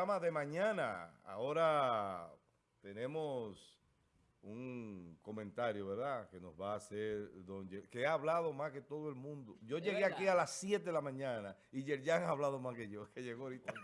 programa de mañana. Ahora tenemos un comentario, ¿verdad? Que nos va a hacer don que ha hablado más que todo el mundo. Yo llegué aquí a las 7 de la mañana y Yerjan ha hablado más que yo, que llegó ahorita.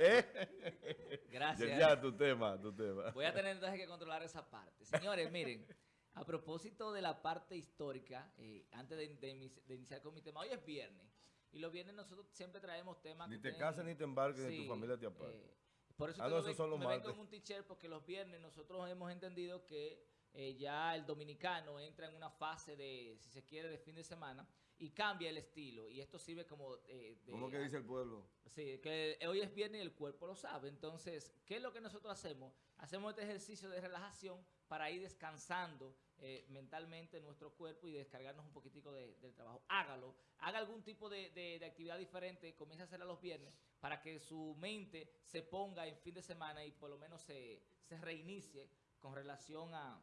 ¿Eh? Gracias. Yerjan, tu tema, tu tema. Voy a tener entonces que controlar esa parte. Señores, miren, a propósito de la parte histórica, eh, antes de iniciar con mi tema, hoy es viernes. Y los viernes nosotros siempre traemos temas... Ni te cases ni te embarques, ni tu familia te aparte. Eh, por eso ah, no, son los me vengo en un teacher porque los viernes nosotros hemos entendido que eh, ya el dominicano entra en una fase de, si se quiere, de fin de semana y cambia el estilo. Y esto sirve como... Eh, de, ¿Cómo que dice el pueblo? Sí, que hoy es viernes y el cuerpo lo sabe. Entonces, ¿qué es lo que nosotros hacemos? Hacemos este ejercicio de relajación para ir descansando eh, mentalmente nuestro cuerpo y descargarnos un poquitico del trabajo. Hágalo, haga algún tipo de, actividad diferente, comience a hacerla los viernes para que su mente se ponga en fin de semana y por lo menos se, reinicie con relación a,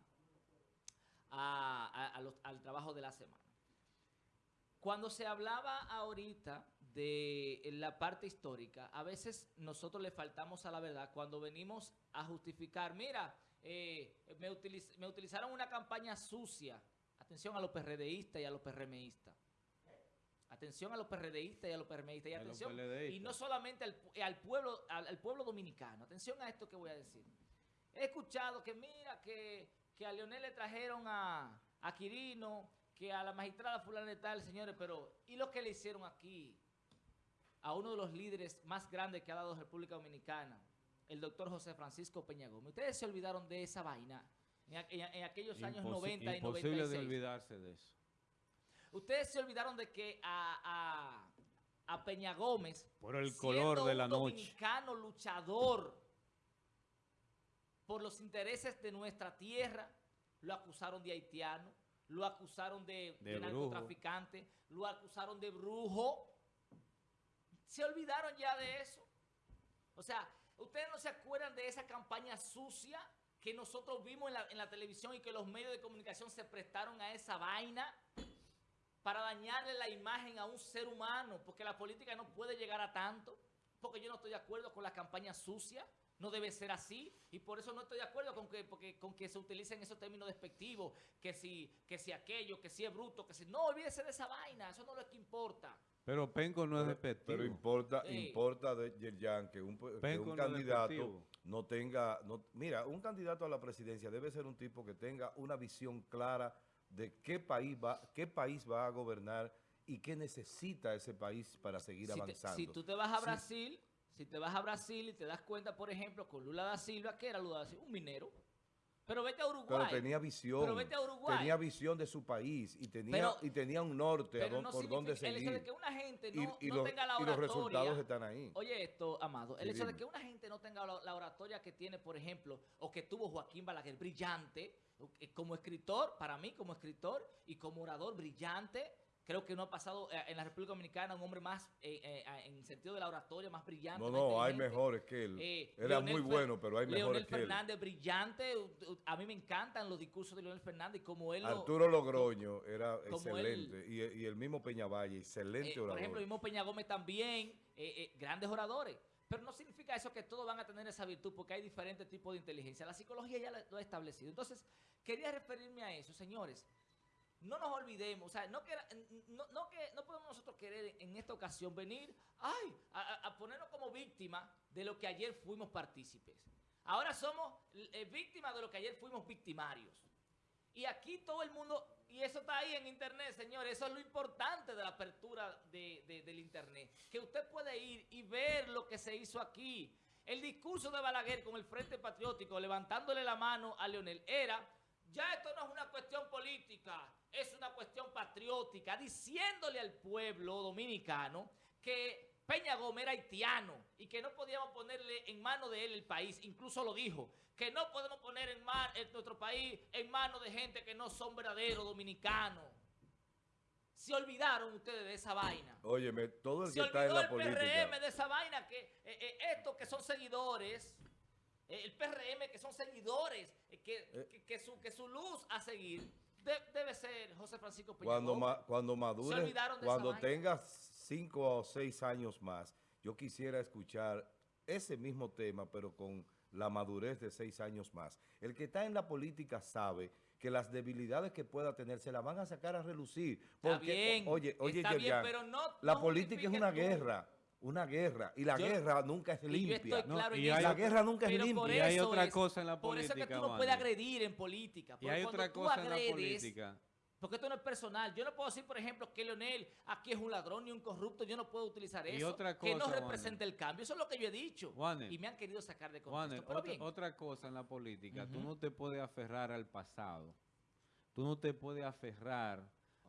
al trabajo de la semana. Cuando se hablaba ahorita de la parte histórica, a veces nosotros le faltamos a la verdad cuando venimos a justificar, mira, eh, me, utilizaron una campaña sucia. Atención a los PRDistas y a los PRMistas. Atención a los PRDistas y a los PRMistas. Y, atención, y no solamente al, pueblo, al, pueblo dominicano. Atención a esto que voy a decir. He escuchado que mira, que, a Leonel le trajeron a, a Quirino, que a la magistrada fulana de tal, señores, pero ¿y lo que le hicieron aquí? A uno de los líderes más grandes que ha dado República Dominicana el doctor José Francisco Peña Gómez. Ustedes se olvidaron de esa vaina en, aquellos años 90 y 96. Imposible de olvidarse de eso. Ustedes se olvidaron de que a, Peña Gómez, por el color de la un dominicano luchador por los intereses de nuestra tierra, lo acusaron de haitiano, lo acusaron de, de narcotraficante, lo acusaron de brujo. Se olvidaron ya de eso. O sea, ¿ustedes no se acuerdan de esa campaña sucia que nosotros vimos en la, en la, televisión y que los medios de comunicación se prestaron a esa vaina para dañarle la imagen a un ser humano? Porque la política no puede llegar a tanto. Porque yo no estoy de acuerdo con la campaña sucia. No debe ser así y por eso no estoy de acuerdo con que, porque, con que se utilicen esos términos despectivos, que si, que si aquello, que si es bruto, que si... No, olvídese de esa vaina, eso no es lo que importa. Pero Penco no es despectivo. Pero importa, importa de Yerjan que un, que un candidato no tenga... No, mira, un candidato a la presidencia debe ser un tipo que tenga una visión clara de qué país va, qué país va a gobernar y qué necesita ese país para seguir avanzando. si tú te vas a Brasil, si te vas a Brasil y te das cuenta, por ejemplo, con Lula da Silva, que era Lula da Silva? Un minero. Pero vete a Uruguay. Pero tenía visión. Pero vete a Uruguay. Tenía visión de su país y tenía, y tenía un norte por donde seguir. El hecho de que una gente no, tenga la oratoria. Y los resultados están ahí. Oye esto, Amado. El hecho de que una gente no tenga la, oratoria que tiene, por ejemplo, o que tuvo Joaquín Balaguer, brillante, como escritor, para mí como escritor y como orador brillante, Creo que no ha pasado eh, en la República Dominicana un hombre más, eh, eh, en el sentido de la oratoria, más brillante. No, no, hay mejores que él. Era muy bueno, pero hay mejores que él. Leonel Fernández, brillante. A mí me encantan los discursos de Leonel Fernández. como él Arturo Logroño era excelente. y, el mismo Peñavalle, excelente orador. Por ejemplo, el mismo Peña Gómez también, grandes oradores. Pero no significa eso que todos van a tener esa virtud, porque hay diferentes tipos de inteligencia. La psicología ya lo ha establecido. Entonces, quería referirme a eso, señores no nos olvidemos, o sea, no, que, no, que, no podemos nosotros querer en esta ocasión venir ay, a, ponernos como víctimas de lo que ayer fuimos partícipes. Ahora somos eh, víctimas de lo que ayer fuimos victimarios. Y aquí todo el mundo, y eso está ahí en internet, señores, eso es lo importante de la apertura del internet, que usted puede ir y ver lo que se hizo aquí. El discurso de Balaguer con el Frente Patriótico, levantándole la mano a Leonel, era ya esto no es una cuestión política, es una cuestión patriótica, diciéndole al pueblo dominicano que Peña Gómez era haitiano y que no podíamos ponerle en mano de él el país, incluso lo dijo, que no podemos poner en, nuestro país en manos de gente que no son verdaderos dominicanos. Se olvidaron ustedes de esa vaina. Óyeme, todo el que está en la política. Se el PRM de esa vaina, que eh, eh, estos que son seguidores eh, el PRM, que son seguidores, que, que, su, que su luz a seguir debe ser José Francisco Peña Cuando, cuando madure, cuando tenga cinco o seis años más, yo quisiera escuchar ese mismo tema, pero con la madurez de seis años más. El que está en la política sabe que las debilidades que pueda tener se las van a sacar a relucir. Está bien, oye, oye, está bien, pero no- la política es una guerra, una guerra, y la Yo- guerra nunca es Y yo limpia. Y eso, hay La guerra nunca es limpia. Y hay otra es- cosa en la Por eso es que política, tú no puedes agredir en política. Y hay otra cosa en la política. Porque esto no es personal. Yo no puedo decir, por ejemplo, que Leonel aquí es un ladrón ni un corrupto. Yo no puedo utilizar Y eso. otra que no cosa, representa el cambio. Eso es lo que yo he dicho. Y me han querido sacar de contexto. Pero otra, bien, otra cosa en la política, tú no te puedes aferrar al pasado. Tú no te puedes aferrar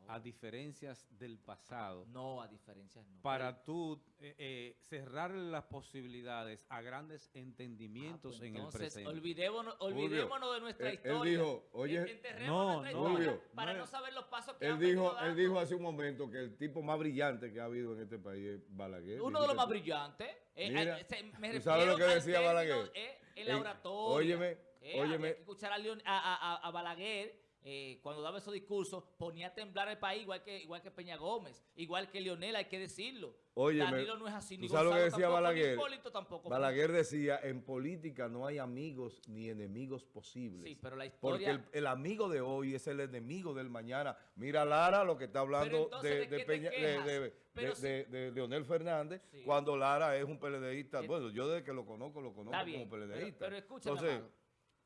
a diferencias del pasado no, a diferencias no. para tú eh, eh, cerrar las posibilidades a grandes Ah, entendimientos pues en el entonces, presente. olvidémonos, olvidémonos de nuestra él- él historia. dijo, oye, no, no, historia Julio, para no saber los pasos que Él han dijo, él dijo hace un momento que el tipo más brillante que ha habido en este país es Balaguer. Uno de los más brillantes. eh, Mira, eh, se- me ¿tú sabes lo que decía término, Balaguer? eh, en la En- oratoria. óyeme, Eh, óyeme. había que escuchar a, Leon- a, a- a- a Balaguer eh, cuando daba esos discursos, ponía a temblar el país igual que, igual que Peña Gómez, igual que Leonel, hay que decirlo. Óyeme, Danilo no es así, ¿tú ni sabes lo que Gonzalo decía tampoco, Balaguer? Tampoco. Balaguer decía, en política no hay amigos ni enemigos posibles. Sí, pero la Porque historia... el, el amigo de hoy es el enemigo del mañana. Mira Lara lo que está hablando entonces, de, ¿de Peña- de- de- Leonel Fernández, Sí. cuando Lara es un PLDista. Eh, Bueno, yo desde que lo conozco, lo conozco Está bien, como pero, PLDista. pero escúchame, Entonces.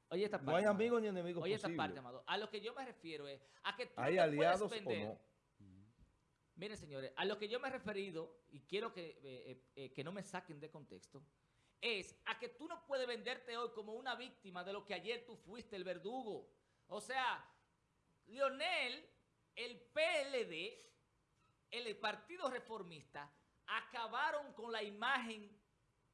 Oye esta parte, no hay amigos ni enemigos Oye esta parte, Amado. A lo que yo me refiero es a que tú no ¿Hay te aliados o no? Miren, señores, a lo que yo me he referido, y quiero que, eh, eh, eh, que no me saquen de contexto, es a que tú no puedes venderte hoy como una víctima de lo que ayer tú fuiste, el verdugo. O sea, Lionel, el PLD, el Partido Reformista, acabaron con la imagen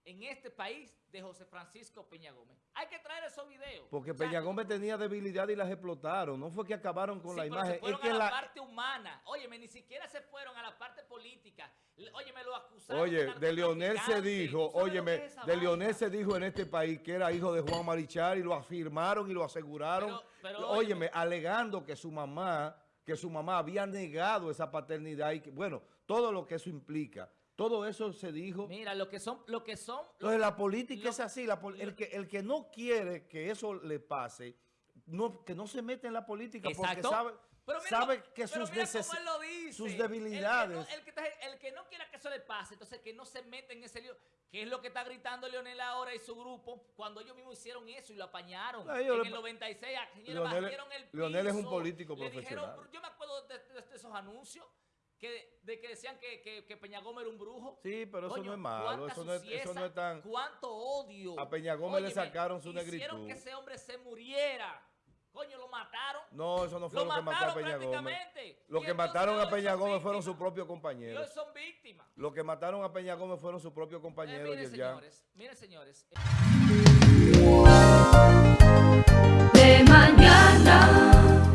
en este país de José Francisco Peña Gómez. Hay que traer esos videos. Porque Peña Gómez tenía debilidad y las explotaron. No fue que acabaron con Sí, la pero imagen. Se fueron es que a la, la, parte humana. Óyeme, ni siquiera se fueron a la parte política. Óyeme, lo acusaron. Oye, de Leonel se dijo, ¿Tú sabes lo óyeme, es de Leonel se dijo en este país que era hijo de Juan Marichal y lo afirmaron y lo aseguraron. Pero- pero óyeme, óyeme. alegando que su mamá, que su mamá había negado esa paternidad y que, bueno, todo lo que eso implica. Todo eso se dijo. Mira, lo que son, lo que son. Entonces la política lo- es así, la el, que, el que no quiere que eso le pase, no, que no se mete en la política Exacto. porque sabe, Pero mira, sabe que pero sus, mira neces- cómo él lo dice. sus El que no- debilidades. El que, está- el que no quiera que eso le pase, entonces que no se meta en ese lío. ¿Qué es lo que está gritando Leonel ahora y su grupo cuando ellos mismos hicieron eso y lo apañaron? Ah, en le- el 96, a- señores, Leonel- el piso. Leonel es un político profesional. dijeron- yo me acuerdo de, de- de esos anuncios que, de que decían que, que, que Peña Gómez era un brujo. Sí, pero eso Coño, no es malo, eso no es, eso no es tan... Cuánto odio. A Peña Gómez le sacaron su Hicieron negritud. que ese hombre se muriera. Coño, lo mataron. No, eso no fue Lo lo, que mató a Peña Gómez. Lo que mataron a Peña Gómez fueron sus propios Y hoy compañeros. son víctimas. Lo que mataron a Peña Gómez fueron sus propios Eh, compañeros. miren, Yerjan. señores, miren, señores. de mañana.